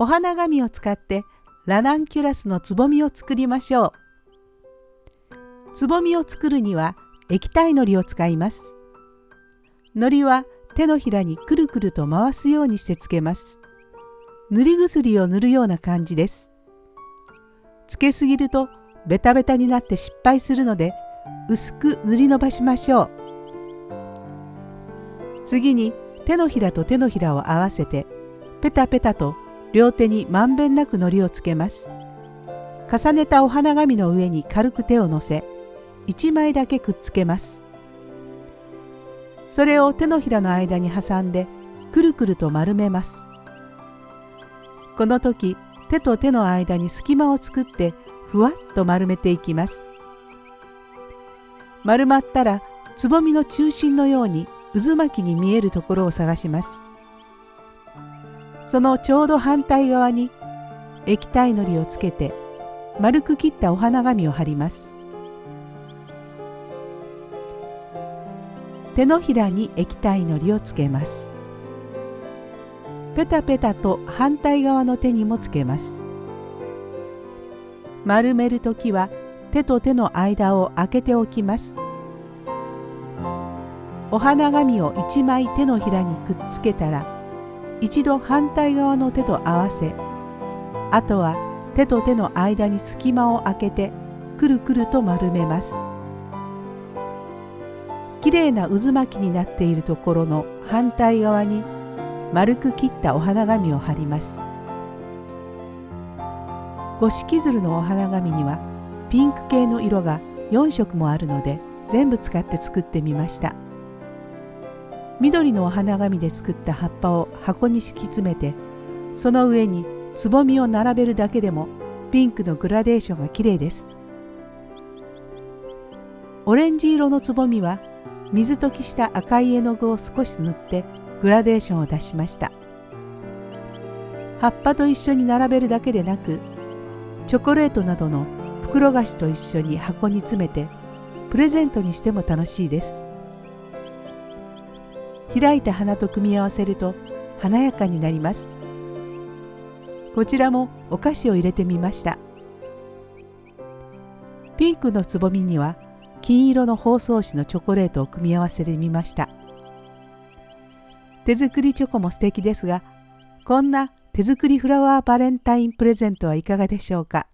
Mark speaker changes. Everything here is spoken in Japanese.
Speaker 1: お花紙を使ってラナンキュラスのつぼみを作りましょう。つぼみを作るには液体のりを使います。のりは手のひらにくるくると回すようにしてつけます。塗り薬を塗るような感じです。つけすぎるとベタベタになって失敗するので薄く塗り伸ばしましょう。次に手のひらと手のひらを合わせてペタペタと両手にまんべんなく糊をつけます。重ねたお花紙の上に軽く手を乗せ1枚だけくっつけます。それを手のひらの間に挟んでくるくると丸めます。この時手と手の間に隙間を作ってふわっと丸めていきます。丸まったらつぼみの中心のように渦巻きに見えるところを探します。そのちょうど反対側に液体のりをつけて丸く切ったお花紙を貼ります。手のひらに液体のりをつけます。ペタペタと反対側の手にもつけます。丸める時は手と手の間を開けておきます。お花紙を1枚手のひらにくっつけたら一度反対側の手と合わせあとは手と手の間に隙間を空けてくるくると丸めます。きれいな渦巻きになっているところの反対側に丸く切ったお花紙を貼ります五色鶴のお花紙にはピンク系の色が4色もあるので全部使って作ってみました緑のお花紙で作った葉っぱを箱に敷き詰めてその上につぼみを並べるだけでもピンクのグラデーションがきれいです。オレンジ色のつぼみは水溶きした赤い絵の具を少し塗ってグラデーションを出しました。葉っぱと一緒に並べるだけでなくチョコレートなどの袋菓子と一緒に箱に詰めてプレゼントにしても楽しいです。開いた花と組み合わせると華やかになります。こちらもお菓子を入れてみました。ピンクのつぼみには金色の包装紙のチョコレートを組み合わせてみました。手作りチョコも素敵ですがこんな手作りフラワーバレンタインプレゼントはいかがでしょうか？